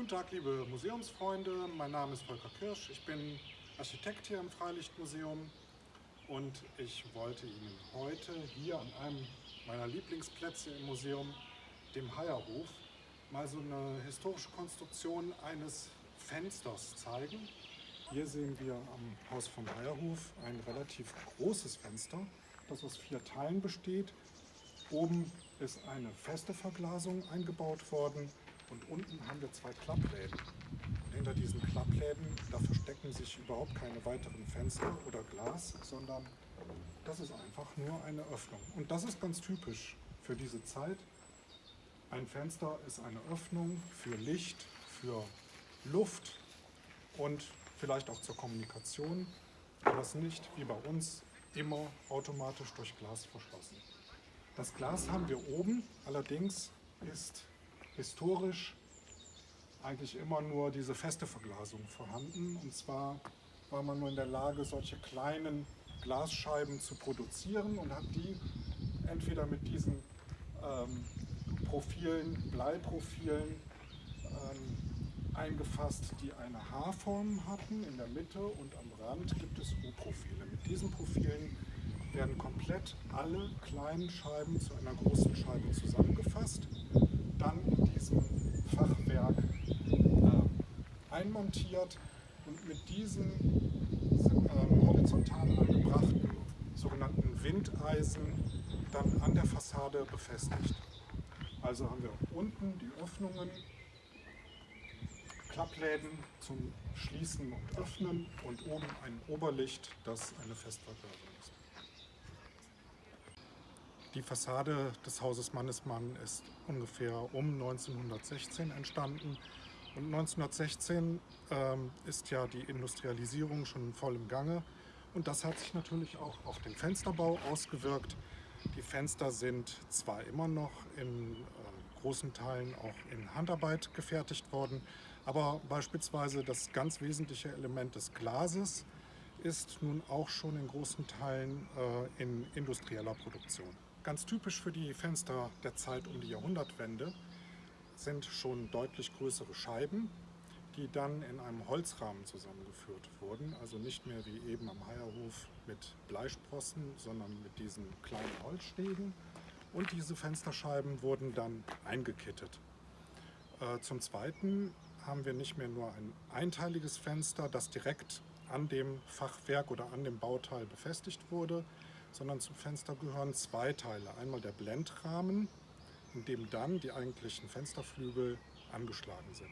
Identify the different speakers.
Speaker 1: Guten Tag, liebe Museumsfreunde. Mein Name ist Volker Kirsch. Ich bin Architekt hier im Freilichtmuseum und ich wollte Ihnen heute hier an einem meiner Lieblingsplätze im Museum, dem Heierhof, mal so eine historische Konstruktion eines Fensters zeigen. Hier sehen wir am Haus vom Heierhof ein relativ großes Fenster, das aus vier Teilen besteht. Oben ist eine feste Verglasung eingebaut worden und unten haben wir zwei Klappläden. Hinter diesen Klappläden, da verstecken sich überhaupt keine weiteren Fenster oder Glas, sondern das ist einfach nur eine Öffnung. Und das ist ganz typisch für diese Zeit. Ein Fenster ist eine Öffnung für Licht, für Luft und vielleicht auch zur Kommunikation, aber es nicht wie bei uns immer automatisch durch Glas verschlossen. Das Glas haben wir oben, allerdings ist historisch eigentlich immer nur diese feste Verglasung vorhanden. Und zwar war man nur in der Lage, solche kleinen Glasscheiben zu produzieren und hat die entweder mit diesen ähm, Profilen, Bleiprofilen ähm, eingefasst, die eine H-Form hatten in der Mitte und am Rand gibt es U-Profile. Mit diesen Profilen werden komplett alle kleinen Scheiben zu einer großen Scheibe zusammengefasst, dann in diesem Fachwerk einmontiert und mit diesen äh, horizontal angebrachten sogenannten Windeisen dann an der Fassade befestigt. Also haben wir unten die Öffnungen, Klappläden zum Schließen und Öffnen und oben ein Oberlicht, das eine Festverglasung ist. Die Fassade des Hauses Mannesmann ist ungefähr um 1916 entstanden. Und 1916 ähm, ist ja die Industrialisierung schon voll im Gange. Und das hat sich natürlich auch auf den Fensterbau ausgewirkt. Die Fenster sind zwar immer noch in äh, großen Teilen auch in Handarbeit gefertigt worden, aber beispielsweise das ganz wesentliche Element des Glases ist nun auch schon in großen Teilen äh, in industrieller Produktion. Ganz typisch für die Fenster der Zeit um die Jahrhundertwende sind schon deutlich größere Scheiben, die dann in einem Holzrahmen zusammengeführt wurden. Also nicht mehr wie eben am Heierhof mit Bleisprossen, sondern mit diesen kleinen Holzstegen. Und diese Fensterscheiben wurden dann eingekittet. Äh, zum Zweiten haben wir nicht mehr nur ein einteiliges Fenster, das direkt an dem Fachwerk oder an dem Bauteil befestigt wurde, sondern zum Fenster gehören zwei Teile. Einmal der Blendrahmen, in dem dann die eigentlichen Fensterflügel angeschlagen sind.